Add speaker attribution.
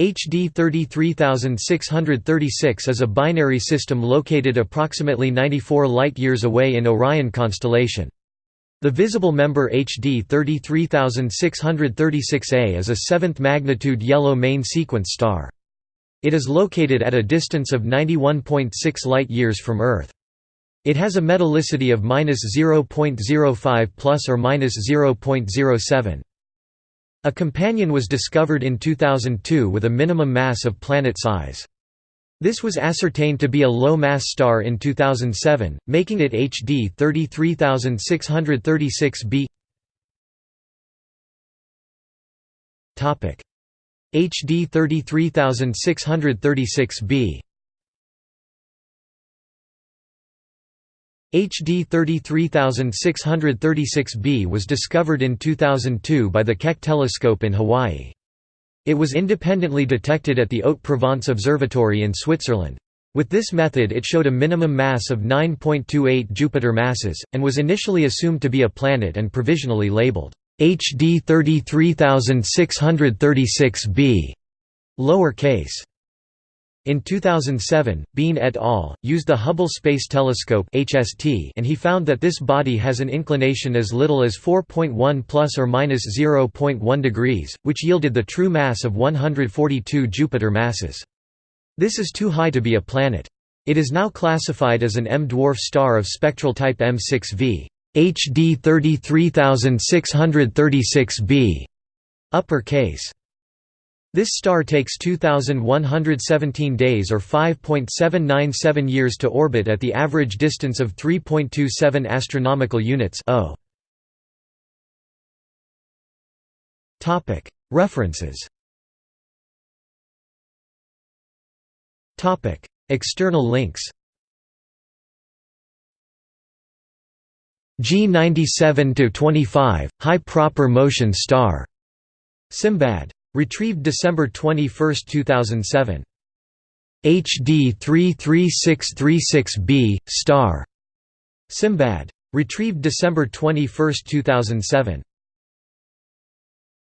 Speaker 1: HD 33636 is a binary system located approximately 94 light-years away in Orion constellation. The visible member HD 33636a is a seventh-magnitude yellow main sequence star. It is located at a distance of 91.6 light-years from Earth. It has a metallicity of -0.05 plus or minus 0.07. A companion was discovered in 2002 with a minimum mass of planet size. This was ascertained to be a low-mass star in 2007, making it HD 33636b. HD 33636b HD 33636b was discovered in 2002 by the Keck telescope in Hawaii. It was independently detected at the Haute-Provence Observatory in Switzerland. With this method it showed a minimum mass of 9.28 Jupiter masses, and was initially assumed to be a planet and provisionally labeled HD 33636b lower case. In 2007, Bean et al. used the Hubble Space Telescope (HST) and he found that this body has an inclination as little as 4.1 plus or minus 0.1 degrees, which yielded the true mass of 142 Jupiter masses. This is too high to be a planet. It is now classified as an M-dwarf star of spectral type M6V. HD 33636b upper case. This star takes 2,117 days or 5.797 years to orbit at the average distance of 3.27 astronomical units Topic. References. Topic. External links. G97-25, High Proper Motion Star. Simbad Retrieved December 21, 2007. HD 33636b, star. Simbad. Retrieved December 21, 2007.